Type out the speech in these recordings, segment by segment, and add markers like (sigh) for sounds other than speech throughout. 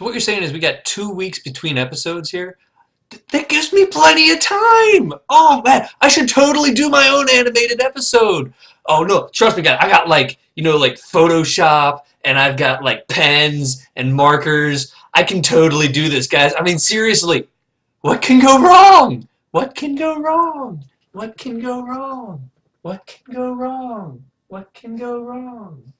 So what you're saying is we got two weeks between episodes here? That gives me plenty of time. Oh man, I should totally do my own animated episode. Oh no, trust me guys, I got like, you know, like Photoshop and I've got like pens and markers. I can totally do this, guys. I mean, seriously, what can go wrong? What can go wrong? What can go wrong? What can go wrong? What can go wrong?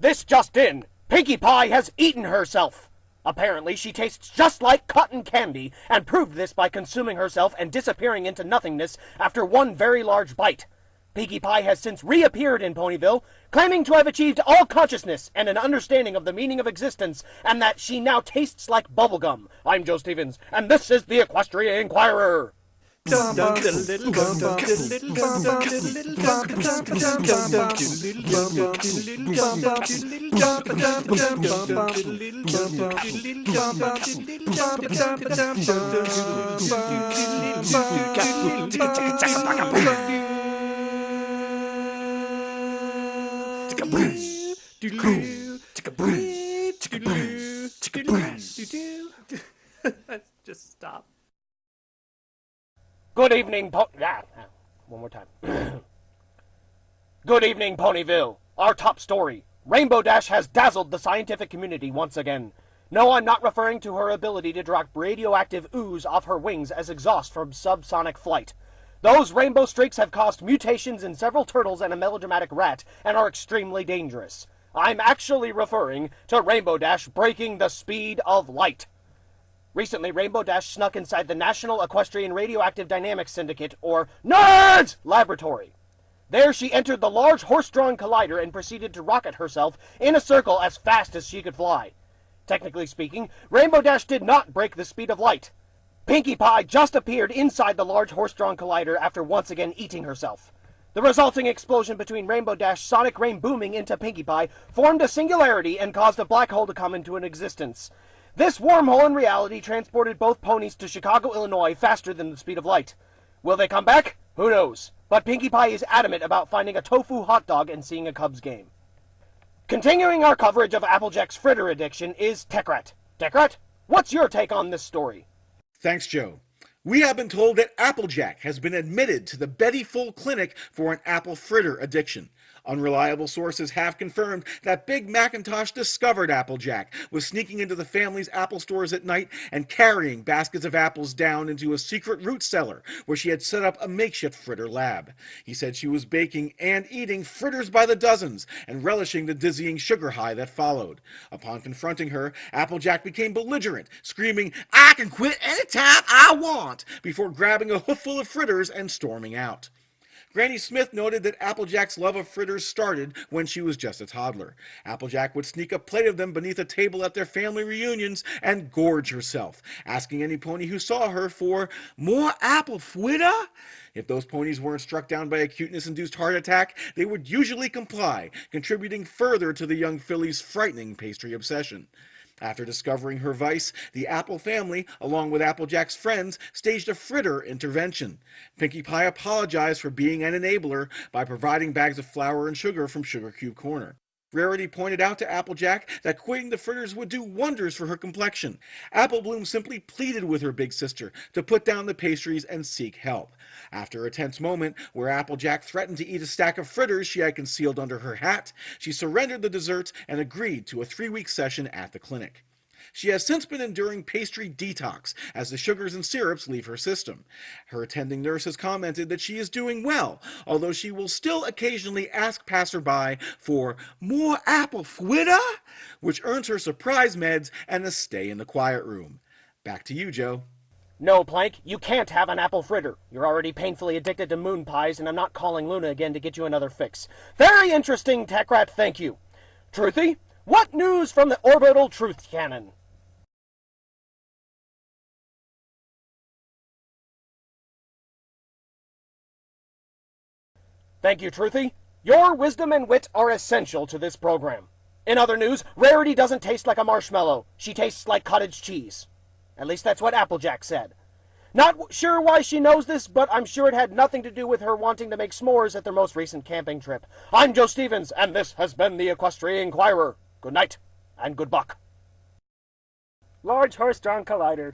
This just in! Pinkie Pie has eaten herself! Apparently, she tastes just like cotton candy, and proved this by consuming herself and disappearing into nothingness after one very large bite. Pinkie Pie has since reappeared in Ponyville, claiming to have achieved all consciousness and an understanding of the meaning of existence, and that she now tastes like bubblegum. I'm Joe Stevens, and this is the Equestria Inquirer! Just stop. Good evening, po- ah, ah, one more time. (clears throat) Good evening, Ponyville. Our top story. Rainbow Dash has dazzled the scientific community once again. No, I'm not referring to her ability to drop radioactive ooze off her wings as exhaust from subsonic flight. Those rainbow streaks have caused mutations in several turtles and a melodramatic rat and are extremely dangerous. I'm actually referring to Rainbow Dash breaking the speed of light. Recently, Rainbow Dash snuck inside the National Equestrian Radioactive Dynamics Syndicate, or NERDS, laboratory. There she entered the large horse-drawn collider and proceeded to rocket herself in a circle as fast as she could fly. Technically speaking, Rainbow Dash did not break the speed of light. Pinkie Pie just appeared inside the large horse-drawn collider after once again eating herself. The resulting explosion between Rainbow Dash sonic rain booming into Pinkie Pie formed a singularity and caused a black hole to come into an existence. This wormhole in reality transported both ponies to Chicago, Illinois faster than the speed of light. Will they come back? Who knows? But Pinkie Pie is adamant about finding a tofu hot dog and seeing a Cubs game. Continuing our coverage of Applejack's fritter addiction is Techrat. Techrat, what's your take on this story? Thanks, Joe. We have been told that Applejack has been admitted to the Betty Full Clinic for an apple fritter addiction. Unreliable sources have confirmed that Big Macintosh discovered Applejack, was sneaking into the family's apple stores at night and carrying baskets of apples down into a secret root cellar where she had set up a makeshift fritter lab. He said she was baking and eating fritters by the dozens and relishing the dizzying sugar high that followed. Upon confronting her, Applejack became belligerent, screaming, I can quit anytime I want, before grabbing a hoofful of fritters and storming out. Granny Smith noted that Applejack's love of fritters started when she was just a toddler. Applejack would sneak a plate of them beneath a table at their family reunions and gorge herself, asking any pony who saw her for more apple fritter. If those ponies weren't struck down by a cuteness-induced heart attack, they would usually comply, contributing further to the young filly's frightening pastry obsession. After discovering her vice, the Apple family, along with Applejack's friends, staged a fritter intervention. Pinkie Pie apologized for being an enabler by providing bags of flour and sugar from Sugar Cube Corner. Rarity pointed out to Applejack that quitting the fritters would do wonders for her complexion. Apple Bloom simply pleaded with her big sister to put down the pastries and seek help. After a tense moment where Applejack threatened to eat a stack of fritters she had concealed under her hat, she surrendered the desserts and agreed to a three-week session at the clinic. She has since been enduring pastry detox as the sugars and syrups leave her system. Her attending nurse has commented that she is doing well, although she will still occasionally ask passerby for more apple fritter, which earns her surprise meds and a stay in the quiet room. Back to you, Joe. No, Plank, you can't have an apple fritter. You're already painfully addicted to moon pies, and I'm not calling Luna again to get you another fix. Very interesting, Techrat, thank you. Truthy, what news from the orbital truth cannon? Thank you, Truthy. Your wisdom and wit are essential to this program. In other news, Rarity doesn't taste like a marshmallow. She tastes like cottage cheese. At least that's what Applejack said. Not sure why she knows this, but I'm sure it had nothing to do with her wanting to make s'mores at their most recent camping trip. I'm Joe Stevens, and this has been the Equestrian Inquirer. Good night, and good buck. Large Horse-Drawn Collider.